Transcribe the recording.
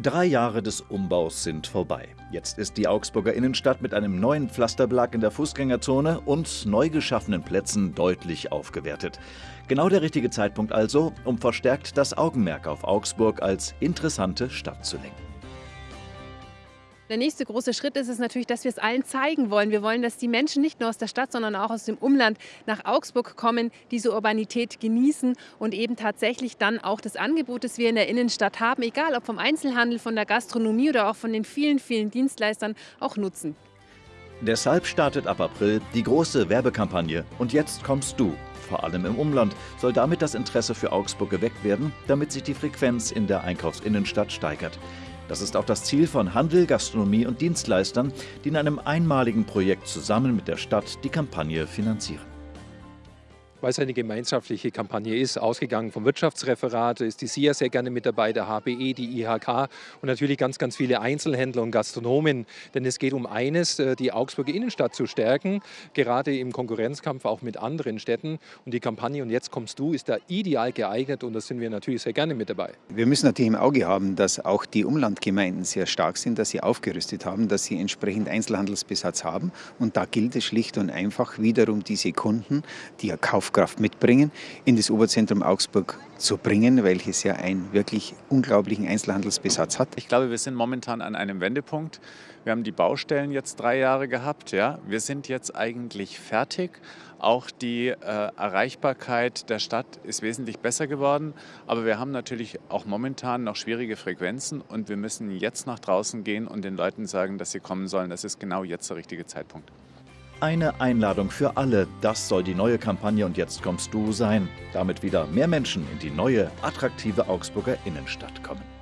Drei Jahre des Umbaus sind vorbei. Jetzt ist die Augsburger Innenstadt mit einem neuen Pflasterbelag in der Fußgängerzone und neu geschaffenen Plätzen deutlich aufgewertet. Genau der richtige Zeitpunkt also, um verstärkt das Augenmerk auf Augsburg als interessante Stadt zu lenken. Der nächste große Schritt ist es natürlich, dass wir es allen zeigen wollen. Wir wollen, dass die Menschen nicht nur aus der Stadt, sondern auch aus dem Umland nach Augsburg kommen, diese Urbanität genießen und eben tatsächlich dann auch das Angebot, das wir in der Innenstadt haben, egal ob vom Einzelhandel, von der Gastronomie oder auch von den vielen, vielen Dienstleistern, auch nutzen. Deshalb startet ab April die große Werbekampagne Und jetzt kommst du. Vor allem im Umland soll damit das Interesse für Augsburg geweckt werden, damit sich die Frequenz in der Einkaufsinnenstadt steigert. Das ist auch das Ziel von Handel, Gastronomie und Dienstleistern, die in einem einmaligen Projekt zusammen mit der Stadt die Kampagne finanzieren weil es eine gemeinschaftliche Kampagne ist, ausgegangen vom Wirtschaftsreferat, ist die SIA sehr gerne mit dabei, der HBE, die IHK und natürlich ganz, ganz viele Einzelhändler und Gastronomen. Denn es geht um eines, äh, die Augsburger Innenstadt zu stärken, gerade im Konkurrenzkampf auch mit anderen Städten. Und die Kampagne Und jetzt kommst du ist da ideal geeignet und da sind wir natürlich sehr gerne mit dabei. Wir müssen natürlich im Auge haben, dass auch die Umlandgemeinden sehr stark sind, dass sie aufgerüstet haben, dass sie entsprechend Einzelhandelsbesatz haben. Und da gilt es schlicht und einfach wiederum diese Kunden, die ja kaufen Kaufkraft mitbringen, in das Oberzentrum Augsburg zu bringen, welches ja einen wirklich unglaublichen Einzelhandelsbesatz hat. Ich glaube, wir sind momentan an einem Wendepunkt. Wir haben die Baustellen jetzt drei Jahre gehabt. Ja. Wir sind jetzt eigentlich fertig. Auch die äh, Erreichbarkeit der Stadt ist wesentlich besser geworden. Aber wir haben natürlich auch momentan noch schwierige Frequenzen und wir müssen jetzt nach draußen gehen und den Leuten sagen, dass sie kommen sollen. Das ist genau jetzt der richtige Zeitpunkt. Eine Einladung für alle, das soll die neue Kampagne und jetzt kommst du sein. Damit wieder mehr Menschen in die neue, attraktive Augsburger Innenstadt kommen.